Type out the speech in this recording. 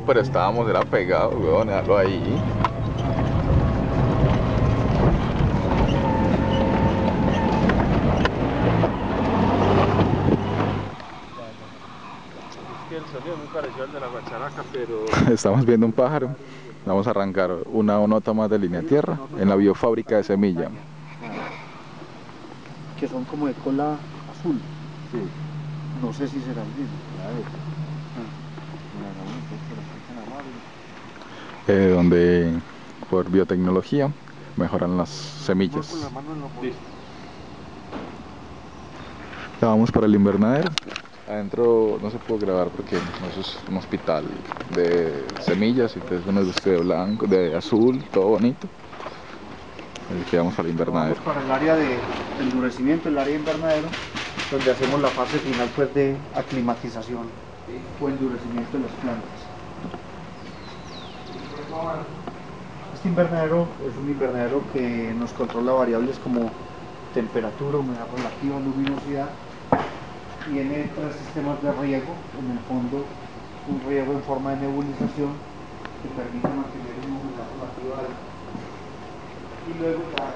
No, pero estábamos, era pegado, weón, déjalo ahí. Es que el sonido es muy parecido al de la guacharaca, pero Estamos viendo un pájaro. Vamos a arrancar una nota más de línea tierra en la biofábrica de semilla. Que son como de cola azul. sí. No sé si será el mismo. Eh, donde por biotecnología mejoran las semillas. Ya vamos para el invernadero. Adentro no se puede grabar porque eso es un hospital de semillas, entonces uno es de blanco, de azul, todo bonito. Así que vamos para el Vamos invernadero. para el área de endurecimiento, el área invernadero, donde hacemos la fase final pues de aclimatización o endurecimiento de las plantas. Este invernadero es un invernadero que nos controla variables como temperatura, humedad relativa, luminosidad. Tiene tres sistemas de riego, en el fondo un riego en forma de nebulización que permite mantener una humedad relativa alta y luego ya